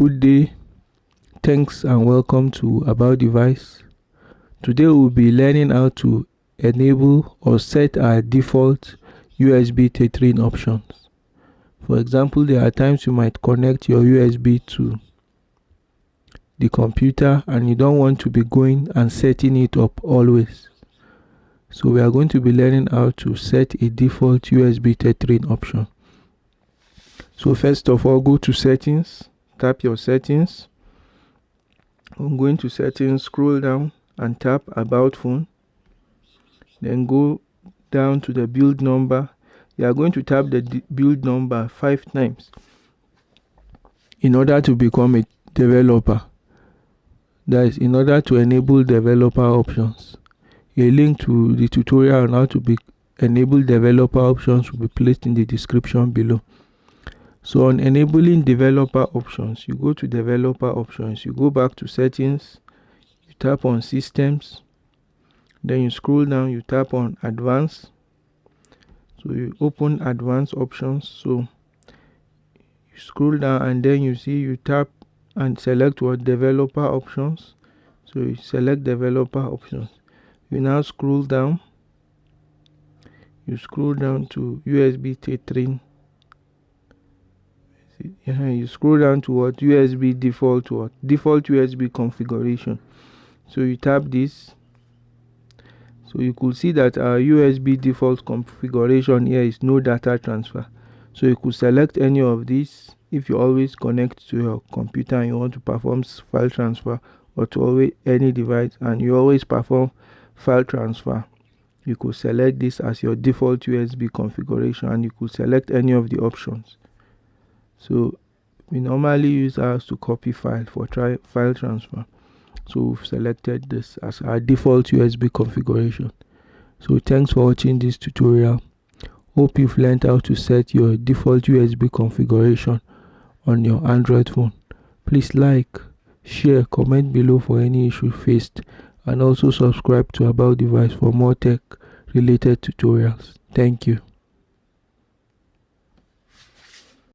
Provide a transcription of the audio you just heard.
good day. Thanks and welcome to about device. Today we'll be learning how to enable or set our default USB tethering options. For example there are times you might connect your USB to the computer and you don't want to be going and setting it up always. So we are going to be learning how to set a default USB tethering option. So first of all go to settings tap your settings. I'm going to settings scroll down and tap about phone. Then go down to the build number. You are going to tap the build number five times in order to become a developer. That is in order to enable developer options. A link to the tutorial on how to be enable developer options will be placed in the description below so on enabling developer options you go to developer options. You go back to settings. You tap on systems. Then you scroll down. You tap on advanced. So you open advanced options. So you scroll down and then you see you tap and select what developer options. So you select developer options. You now scroll down. You scroll down to USB tethering you scroll down to what? USB default what? Default USB configuration. So you tap this. So you could see that our USB default configuration here is no data transfer. So you could select any of these. If you always connect to your computer and you want to perform file transfer or to always any device and you always perform file transfer you could select this as your default USB configuration and you could select any of the options so we normally use ours to copy file for try file transfer. So we've selected this as our default USB configuration. So thanks for watching this tutorial. Hope you've learned how to set your default USB configuration on your Android phone. Please like share comment below for any issue faced and also subscribe to about device for more tech related tutorials. Thank you